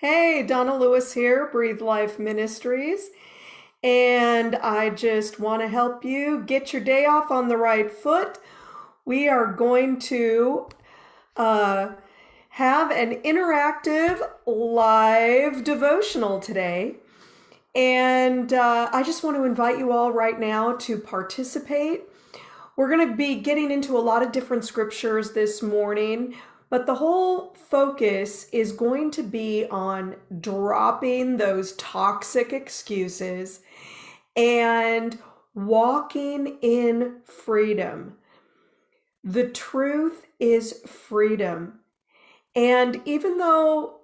Hey, Donna Lewis here, Breathe Life Ministries. And I just want to help you get your day off on the right foot. We are going to uh, have an interactive live devotional today. And uh, I just want to invite you all right now to participate. We're going to be getting into a lot of different scriptures this morning. But the whole focus is going to be on dropping those toxic excuses and walking in freedom. The truth is freedom. And even though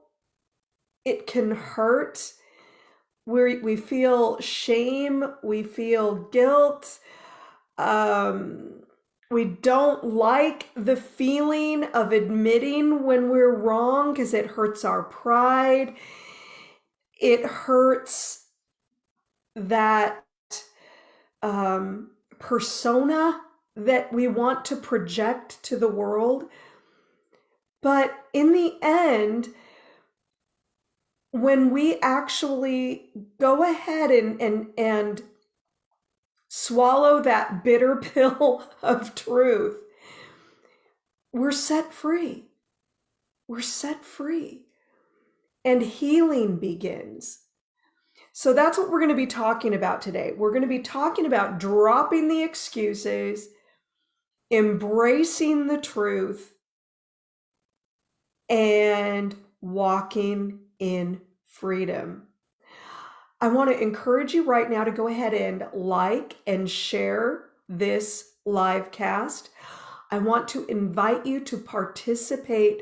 it can hurt, we we feel shame, we feel guilt, um, we don't like the feeling of admitting when we're wrong because it hurts our pride. It hurts that um, persona that we want to project to the world. But in the end, when we actually go ahead and, and, and swallow that bitter pill of truth, we're set free. We're set free. And healing begins. So that's what we're going to be talking about today. We're going to be talking about dropping the excuses, embracing the truth, and walking in freedom. I want to encourage you right now to go ahead and like and share this live cast. I want to invite you to participate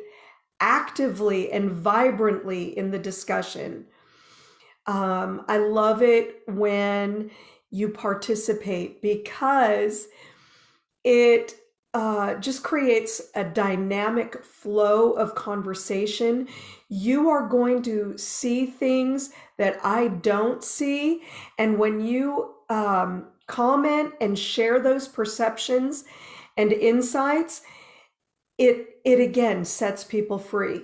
actively and vibrantly in the discussion. Um, I love it when you participate because it uh, just creates a dynamic flow of conversation. You are going to see things that I don't see. And when you um, comment and share those perceptions and insights, it, it again sets people free.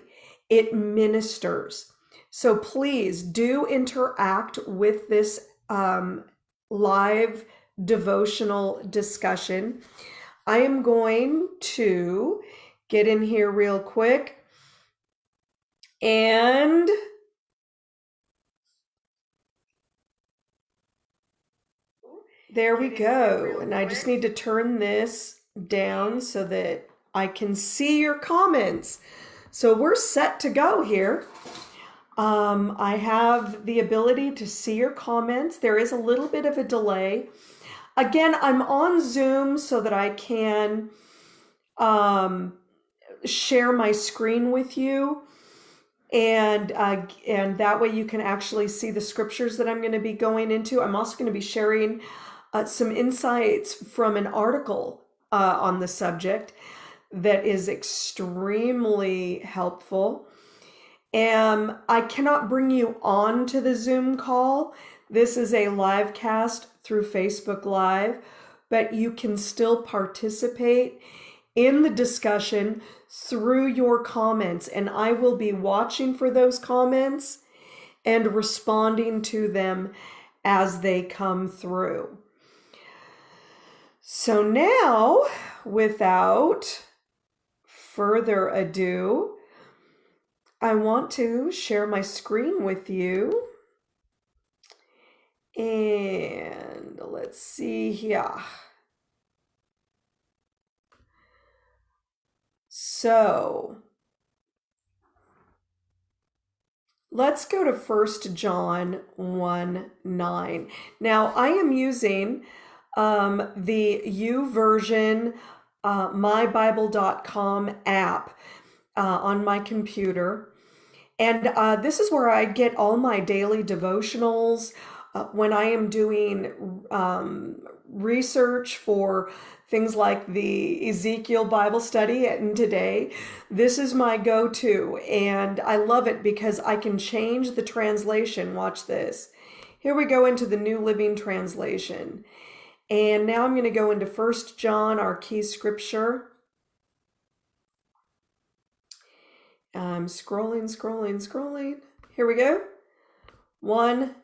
It ministers. So please do interact with this um, live devotional discussion. I am going to get in here real quick and there we go. And I just need to turn this down so that I can see your comments. So we're set to go here. Um, I have the ability to see your comments. There is a little bit of a delay. Again, I'm on Zoom so that I can um, share my screen with you. And, uh, and that way you can actually see the scriptures that I'm going to be going into. I'm also going to be sharing uh, some insights from an article uh, on the subject that is extremely helpful. And I cannot bring you on to the Zoom call. This is a live cast through Facebook Live, but you can still participate in the discussion through your comments, and I will be watching for those comments and responding to them as they come through. So now, without further ado, I want to share my screen with you. And let's see here. So let's go to First John 1 9. Now I am using um, the YouVersion uh, mybible.com app uh, on my computer. And uh, this is where I get all my daily devotionals, uh, when I am doing um, research for things like the Ezekiel Bible study and today, this is my go-to. And I love it because I can change the translation. Watch this. Here we go into the New Living Translation. And now I'm going to go into First John, our key scripture. I'm scrolling, scrolling, scrolling. Here we go. One,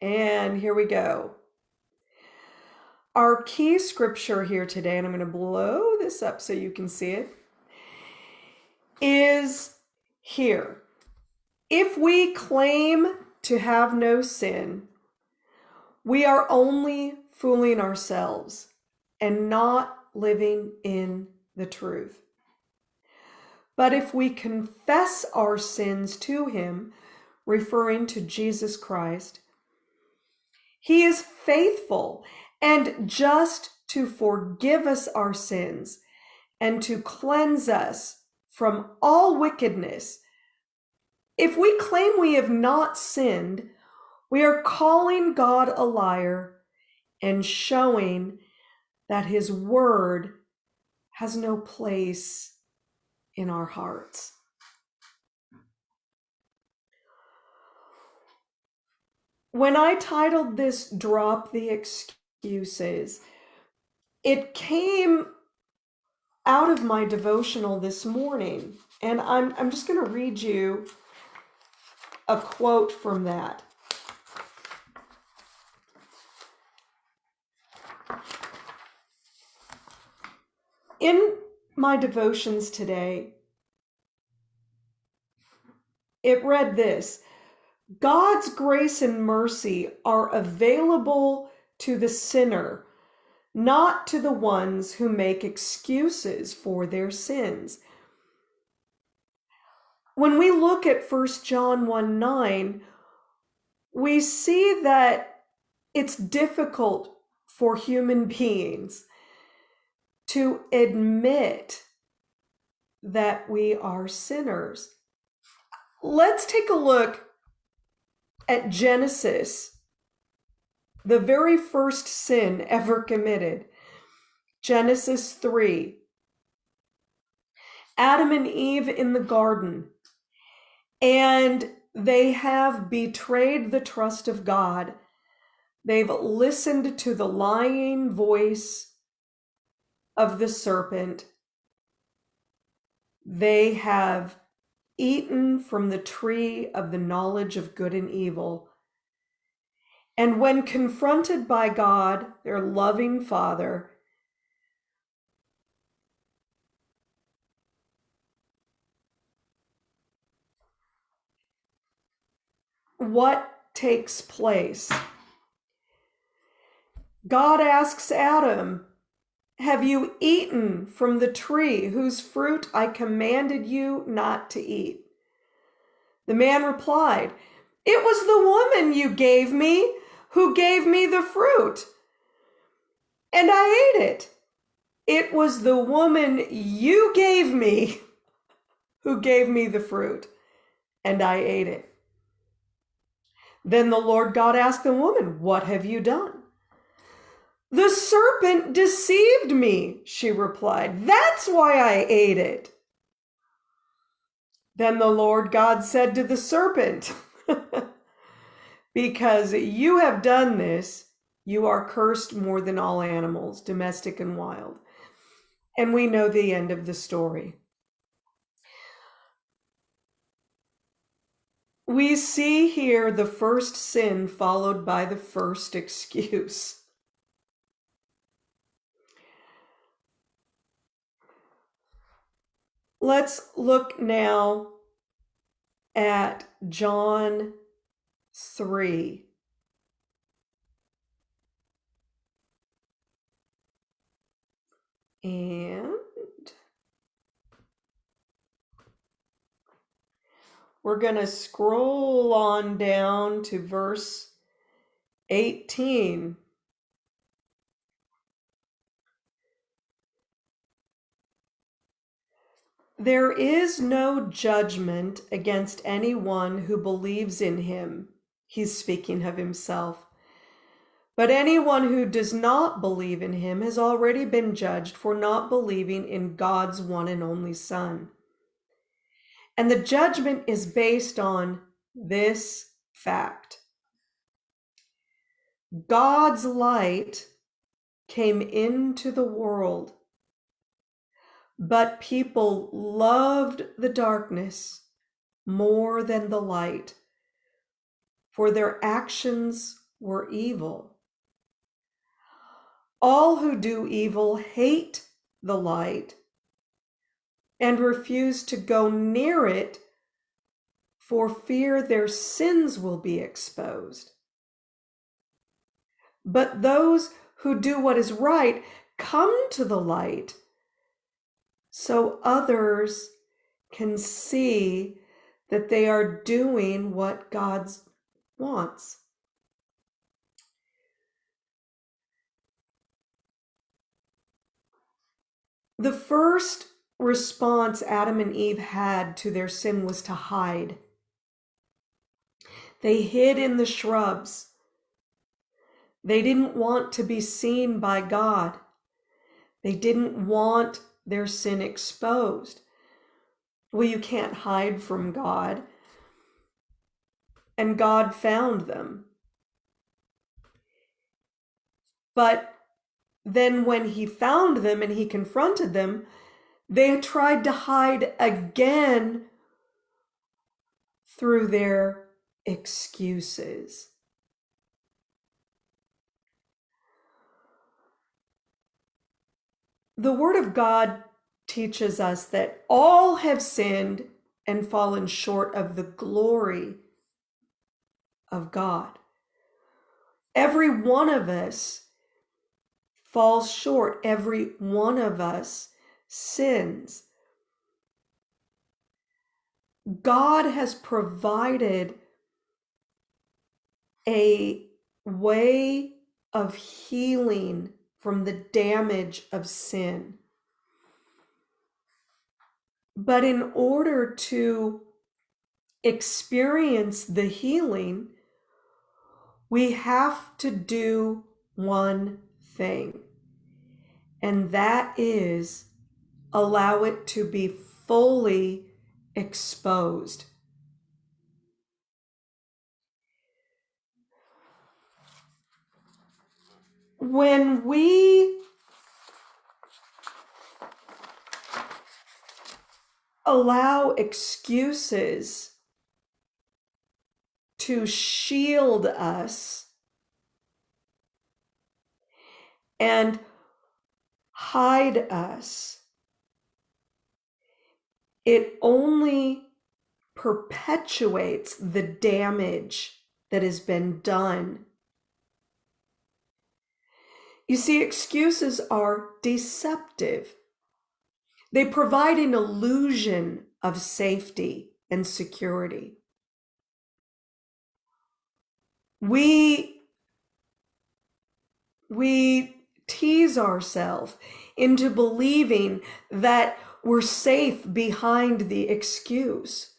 and here we go. Our key scripture here today, and I'm going to blow this up so you can see it, is here. If we claim to have no sin, we are only fooling ourselves and not living in the truth. But if we confess our sins to Him, referring to Jesus Christ, He is faithful and just to forgive us our sins and to cleanse us from all wickedness. If we claim we have not sinned, we are calling God a liar and showing that his word has no place in our hearts. When I titled this Drop the excuses. It came out of my devotional this morning, and I'm, I'm just going to read you a quote from that. In my devotions today, it read this God's grace and mercy are available to the sinner, not to the ones who make excuses for their sins. When we look at 1 John 1 9, we see that it's difficult for human beings to admit that we are sinners. Let's take a look at Genesis the very first sin ever committed. Genesis 3. Adam and Eve in the garden, and they have betrayed the trust of God. They've listened to the lying voice of the serpent. They have eaten from the tree of the knowledge of good and evil. And when confronted by God, their loving Father, what takes place? God asks Adam, Have you eaten from the tree whose fruit I commanded you not to eat? The man replied, It was the woman you gave me who gave me the fruit. And I ate it. It was the woman you gave me who gave me the fruit, and I ate it. Then the Lord God asked the woman, What have you done? The serpent deceived me, she replied. That's why I ate it. Then the Lord God said to the serpent, because you have done this, you are cursed more than all animals, domestic and wild. And we know the end of the story. We see here the first sin followed by the first excuse. Let's look now at John 3. And we're going to scroll on down to verse 18. There is no judgment against anyone who believes in him He's speaking of himself. But anyone who does not believe in him has already been judged for not believing in God's one and only Son. And the judgment is based on this fact God's light came into the world, but people loved the darkness more than the light for their actions were evil. All who do evil hate the light and refuse to go near it for fear their sins will be exposed. But those who do what is right come to the light so others can see that they are doing what God wants. The first response Adam and Eve had to their sin was to hide. They hid in the shrubs. They didn't want to be seen by God. They didn't want their sin exposed. Well, you can't hide from God. And God found them. But then, when he found them and he confronted them, they tried to hide again through their excuses. The Word of God teaches us that all have sinned and fallen short of the glory of God. Every one of us falls short. Every one of us sins. God has provided a way of healing from the damage of sin. But in order to experience the healing, we have to do one thing, and that is allow it to be fully exposed. When we allow excuses to shield us and hide us. It only perpetuates the damage that has been done. You see, excuses are deceptive. They provide an illusion of safety and security. We, we tease ourselves into believing that we're safe behind the excuse.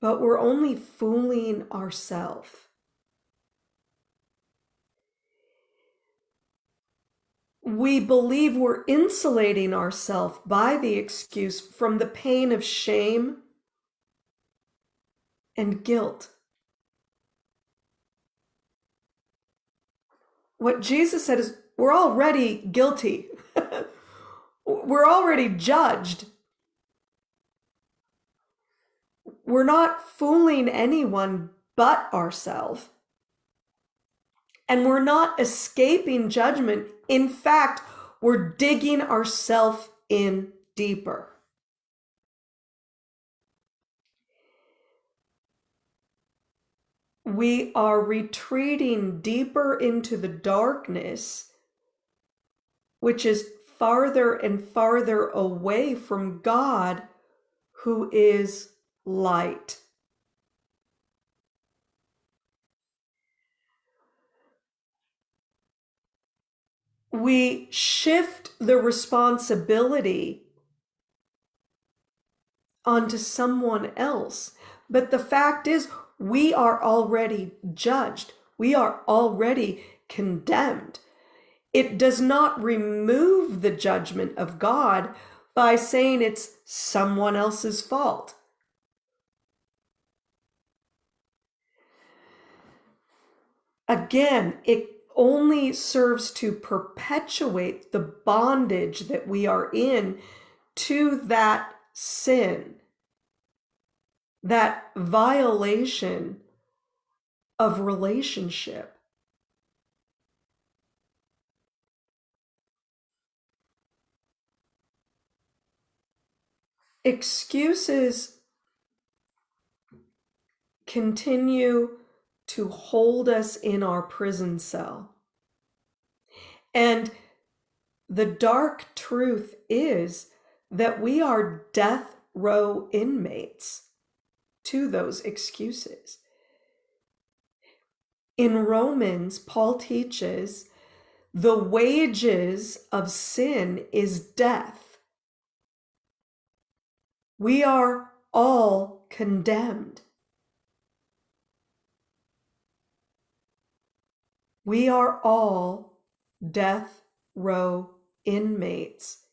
But we're only fooling ourselves. We believe we're insulating ourselves by the excuse from the pain of shame and guilt. What Jesus said is, we're already guilty. we're already judged. We're not fooling anyone but ourselves and we're not escaping judgment. In fact, we're digging ourselves in deeper. We are retreating deeper into the darkness, which is farther and farther away from God, who is light. We shift the responsibility onto someone else. But the fact is, we are already judged. We are already condemned. It does not remove the judgment of God by saying it's someone else's fault. Again, it only serves to perpetuate the bondage that we are in to that sin. that violation of relationship. Excuses continue to hold us in our prison cell. And the dark truth is that we are death row inmates to those excuses. In Romans, Paul teaches the wages of sin is death. We are all condemned. We are all death row inmates.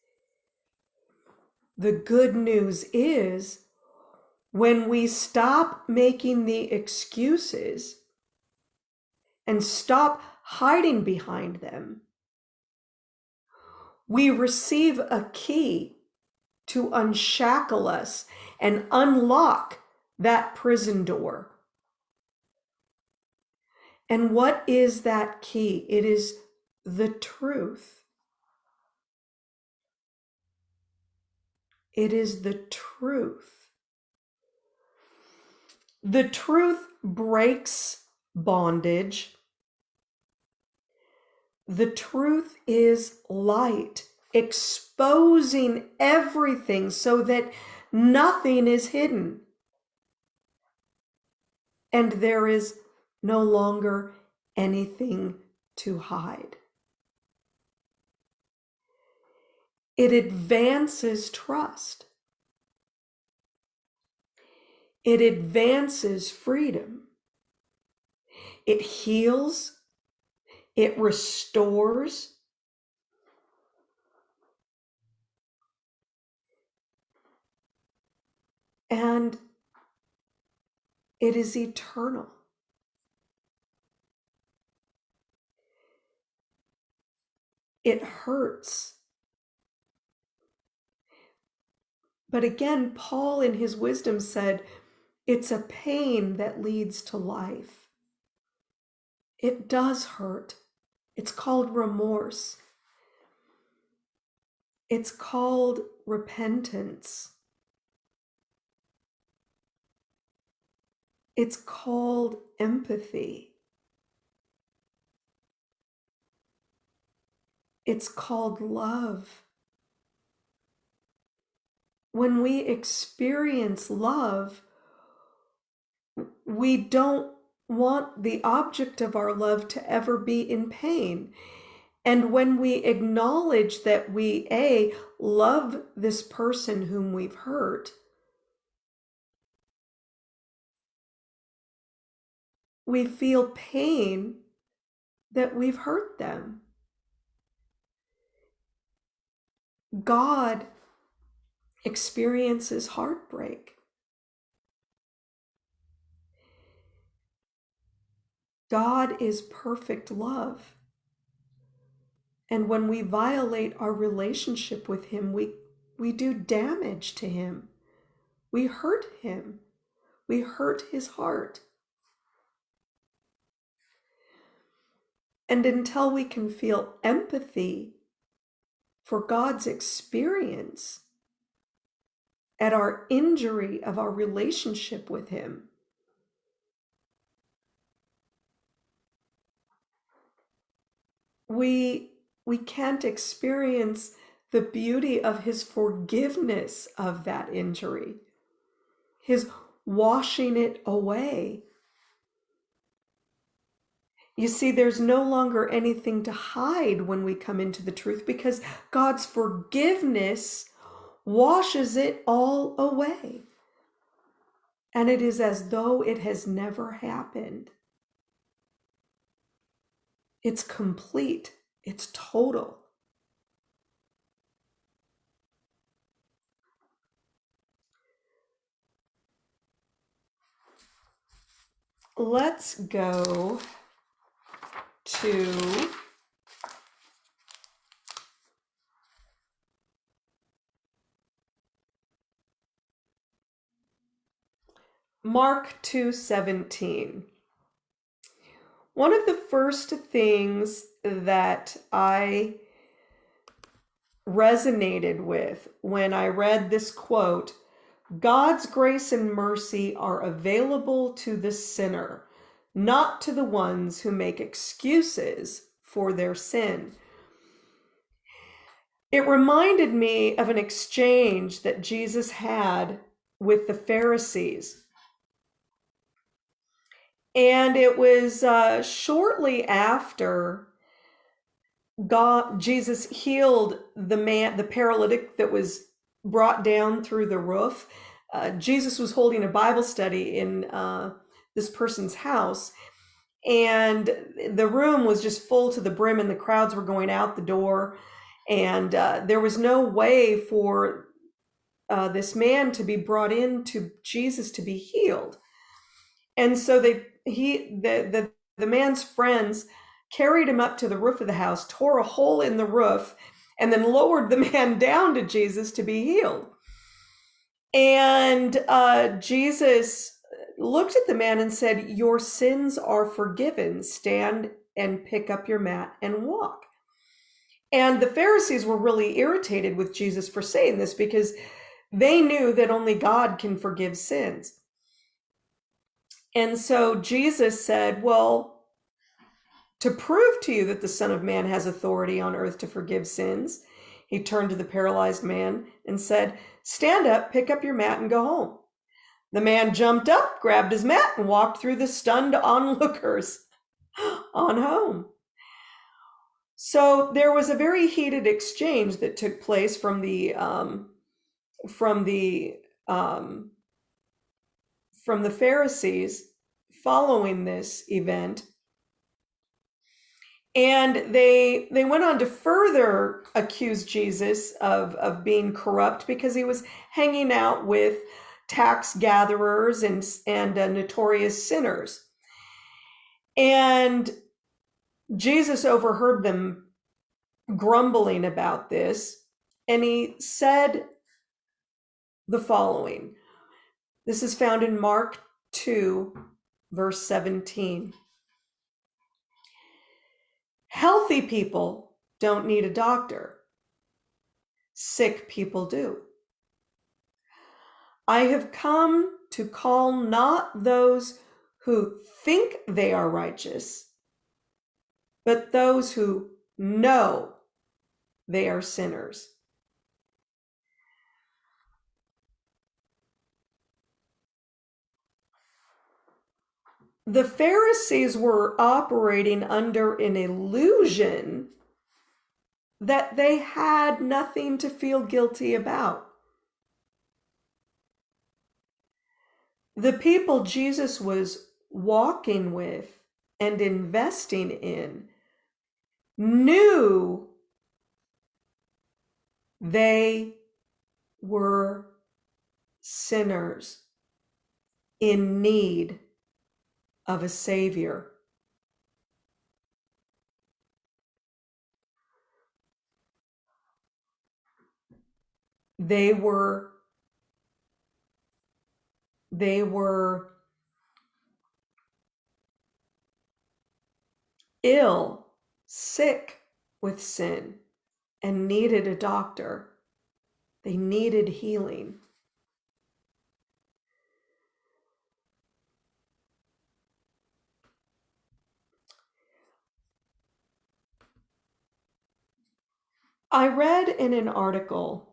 The good news is when we stop making the excuses and stop hiding behind them, we receive a key to unshackle us and unlock that prison door. And what is that key? It is the truth. It is the truth. The truth breaks bondage. The truth is light, exposing everything so that nothing is hidden. And there is no longer anything to hide. It advances trust. It advances freedom. It heals. It restores. And it is eternal. It hurts. But again, Paul in his wisdom said, it's a pain that leads to life. It does hurt. It's called remorse. It's called repentance. It's called empathy. It's called love. When we experience love, we don't want the object of our love to ever be in pain. And when we acknowledge that we, A, love this person whom we've hurt, we feel pain that we've hurt them. God experiences heartbreak. God is perfect love. And when we violate our relationship with Him, we, we do damage to Him. We hurt Him. We hurt His heart. And until we can feel empathy for God's experience at our injury of our relationship with Him. We, we can't experience the beauty of His forgiveness of that injury, His washing it away you see, there's no longer anything to hide when we come into the truth because God's forgiveness washes it all away. And it is as though it has never happened. It's complete, it's total. Let's go to Mark 2:17. One of the first things that I resonated with when I read this quote God's grace and mercy are available to the sinner, not to the ones who make excuses for their sin. It reminded me of an exchange that Jesus had with the Pharisees. And it was uh, shortly after God, Jesus healed the man, the paralytic that was brought down through the roof. Uh, Jesus was holding a Bible study in uh, this person's house, and the room was just full to the brim, and the crowds were going out the door, and uh, there was no way for uh, this man to be brought in to Jesus to be healed. And so they he the the the man's friends carried him up to the roof of the house, tore a hole in the roof, and then lowered the man down to Jesus to be healed. And uh, Jesus looked at the man and said, Your sins are forgiven. Stand and pick up your mat and walk. And the Pharisees were really irritated with Jesus for saying this because they knew that only God can forgive sins. And so Jesus said, Well, to prove to you that the Son of Man has authority on earth to forgive sins, he turned to the paralyzed man and said, Stand up, pick up your mat, and go home. The man jumped up, grabbed his mat, and walked through the stunned onlookers on home. So there was a very heated exchange that took place from the um, from the um, from the Pharisees following this event and they they went on to further accuse Jesus of of being corrupt because he was hanging out with tax gatherers and and uh, notorious sinners. And Jesus overheard them grumbling about this, and he said the following. This is found in Mark 2 verse 17. Healthy people don't need a doctor. Sick people do. I have come to call not those who think they are righteous, but those who know they are sinners. the Pharisees were operating under an illusion that they had nothing to feel guilty about. The people Jesus was walking with and investing in knew they were sinners in need of a Savior. They were they were ill, sick with sin, and needed a doctor. They needed healing. I read in an article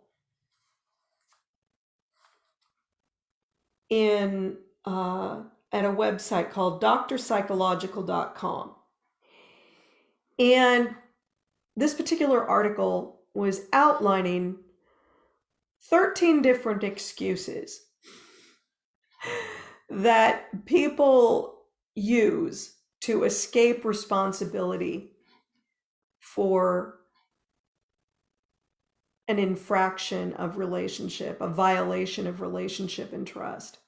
in uh, at a website called drpsychological.com. And this particular article was outlining 13 different excuses that people use to escape responsibility for an infraction of relationship, a violation of relationship and trust.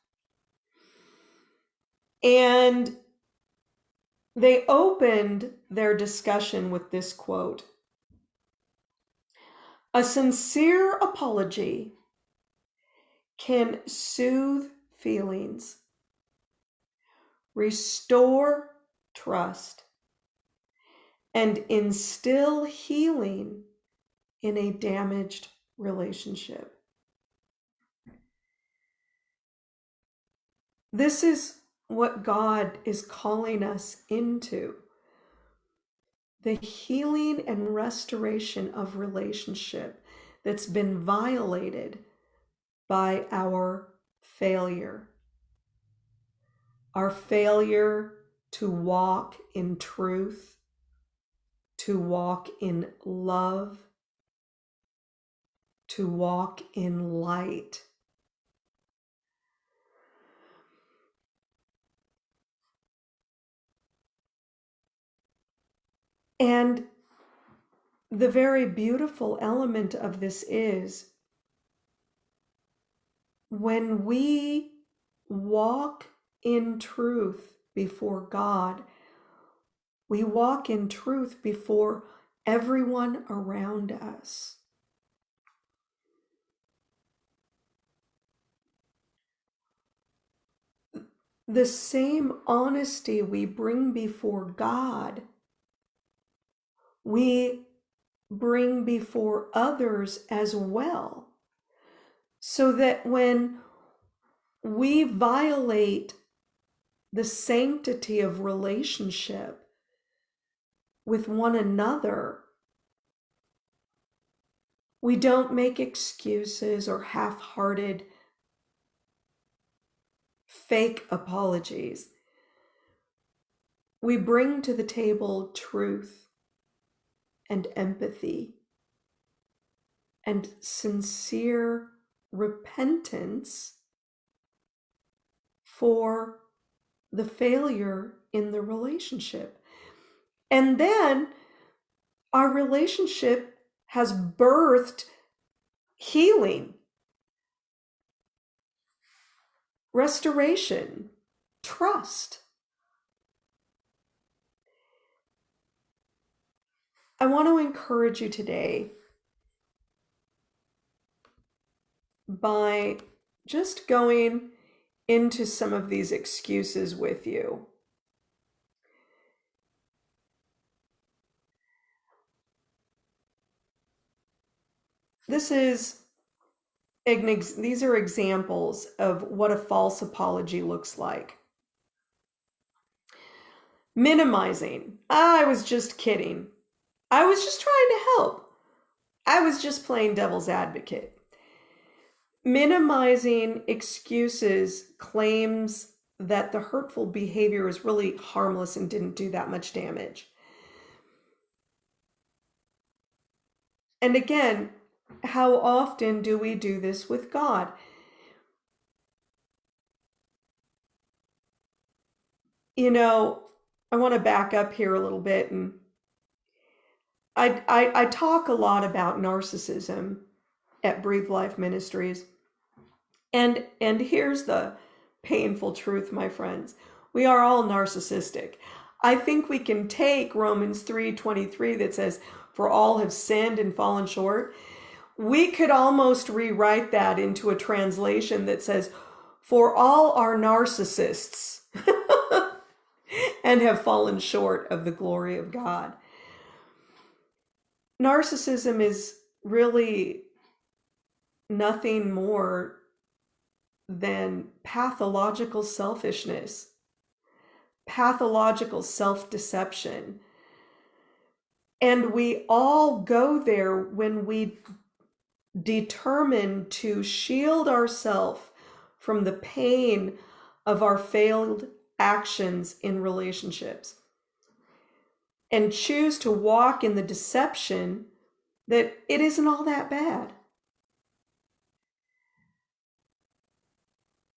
And they opened their discussion with this quote A sincere apology can soothe feelings restore trust, and instill healing in a damaged relationship. This is what God is calling us into the healing and restoration of relationship that's been violated by our failure. Our failure to walk in truth, to walk in love, to walk in light. And the very beautiful element of this is when we walk in truth before God, we walk in truth before everyone around us. The same honesty we bring before God we bring before others as well. So that when we violate the sanctity of relationship with one another, we don't make excuses or half hearted fake apologies. We bring to the table truth and empathy and sincere repentance for the failure in the relationship. And then our relationship has birthed healing, restoration, trust. I want to encourage you today by just going into some of these excuses with you. This is these are examples of what a false apology looks like. Minimizing. I was just kidding. I was just trying to help. I was just playing devil's advocate. Minimizing excuses claims that the hurtful behavior is really harmless and didn't do that much damage. And again, how often do we do this with God? You know, I want to back up here a little bit and I, I, I talk a lot about narcissism at Breathe Life Ministries. And and here's the painful truth, my friends. We are all narcissistic. I think we can take Romans 3:23 that says for all have sinned and fallen short. We could almost rewrite that into a translation that says for all are narcissists and have fallen short of the glory of God narcissism is really nothing more than pathological selfishness, pathological self deception. And we all go there when we determine to shield ourselves from the pain of our failed actions in relationships and choose to walk in the deception that it isn't all that bad.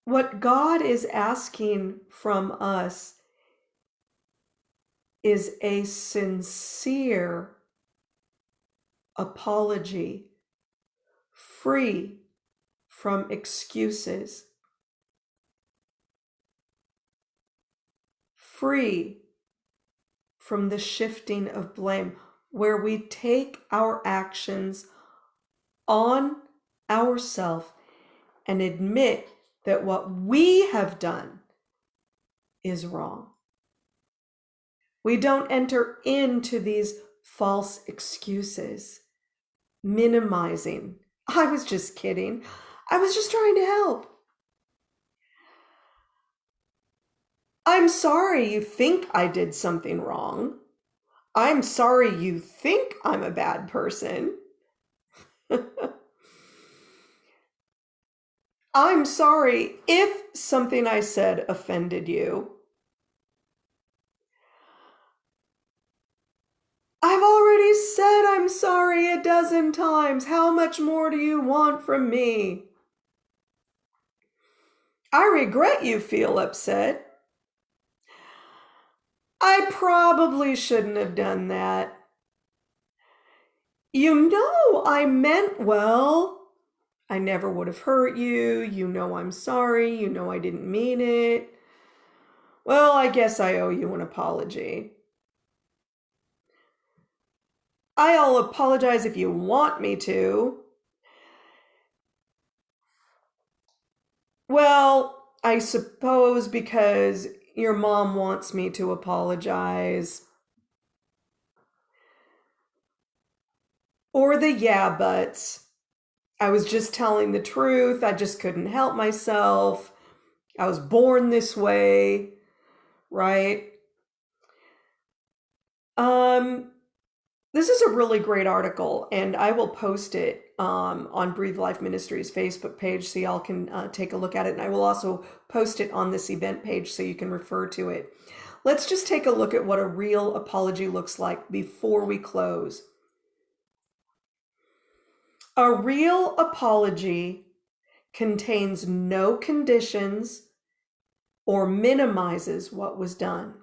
What God is asking from us is a sincere apology, free from excuses, free from the shifting of blame, where we take our actions on ourselves and admit that what we have done is wrong. We don't enter into these false excuses, minimizing. I was just kidding. I was just trying to help. I'm sorry you think I did something wrong. I'm sorry you think I'm a bad person. I'm sorry if something I said offended you. I've already said I'm sorry a dozen times. How much more do you want from me? I regret you feel upset. I probably shouldn't have done that. You know I meant well. I never would have hurt you. You know I'm sorry. You know I didn't mean it. Well, I guess I owe you an apology. I'll apologize if you want me to. Well, I suppose because your mom wants me to apologize. Or the yeah buts. I was just telling the truth. I just couldn't help myself. I was born this way, right? Um, this is a really great article, and I will post it um, on Breathe Life Ministries Facebook page so y'all can uh, take a look at it. And I will also post it on this event page so you can refer to it. Let's just take a look at what a real apology looks like before we close. A real apology contains no conditions or minimizes what was done.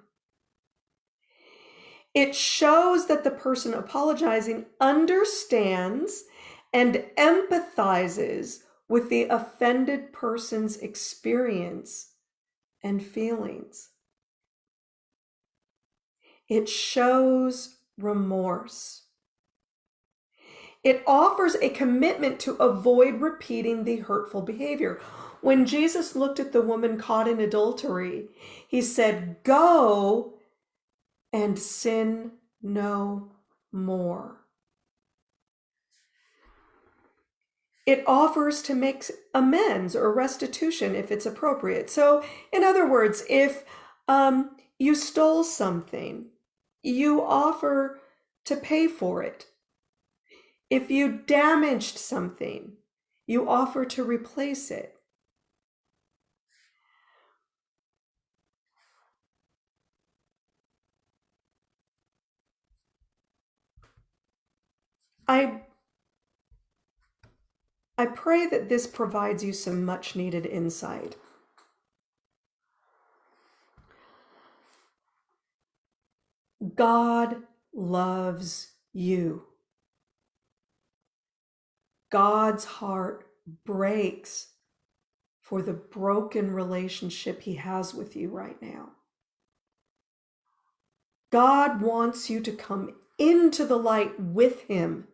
It shows that the person apologizing understands and empathizes with the offended person's experience and feelings. It shows remorse. It offers a commitment to avoid repeating the hurtful behavior. When Jesus looked at the woman caught in adultery, he said, Go and sin no more. It offers to make amends or restitution if it's appropriate. So, in other words, if um, you stole something, you offer to pay for it if you damaged something, you offer to replace it. I, I pray that this provides you some much needed insight. God loves you. God's heart breaks for the broken relationship he has with you right now. God wants you to come into the light with him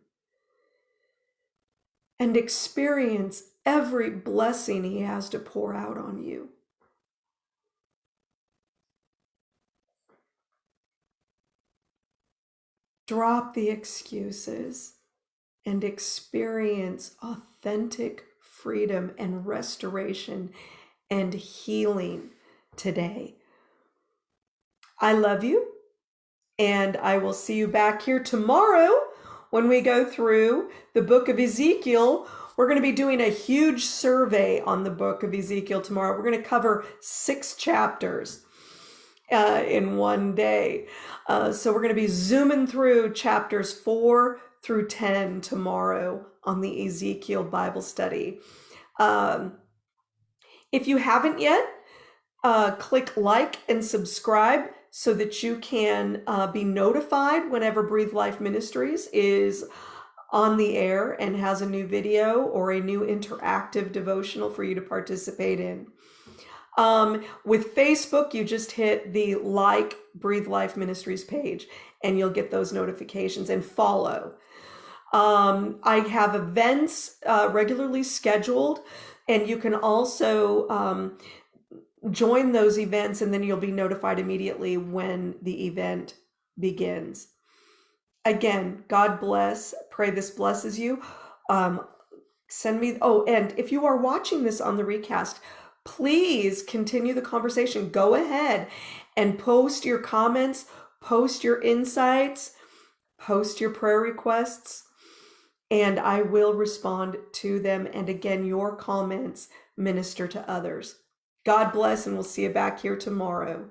and experience every blessing he has to pour out on you. Drop the excuses and experience authentic freedom and restoration and healing today. I love you, and I will see you back here tomorrow when we go through the book of Ezekiel. We're going to be doing a huge survey on the book of Ezekiel tomorrow. We're going to cover six chapters uh, in one day. Uh, so we're going to be zooming through chapters four through 10 tomorrow on the Ezekiel Bible study. Um, if you haven't yet, uh, click like and subscribe so that you can uh, be notified whenever Breathe Life Ministries is on the air and has a new video or a new interactive devotional for you to participate in. Um, with Facebook, you just hit the like Breathe Life Ministries page and you'll get those notifications and follow. Um, I have events uh, regularly scheduled, and you can also um, join those events and then you'll be notified immediately when the event begins. Again, God bless. Pray this blesses you. Um, send me, oh, and if you are watching this on the recast, please continue the conversation. Go ahead and post your comments, post your insights, post your prayer requests, and I will respond to them. And again, your comments minister to others. God bless, and we'll see you back here tomorrow.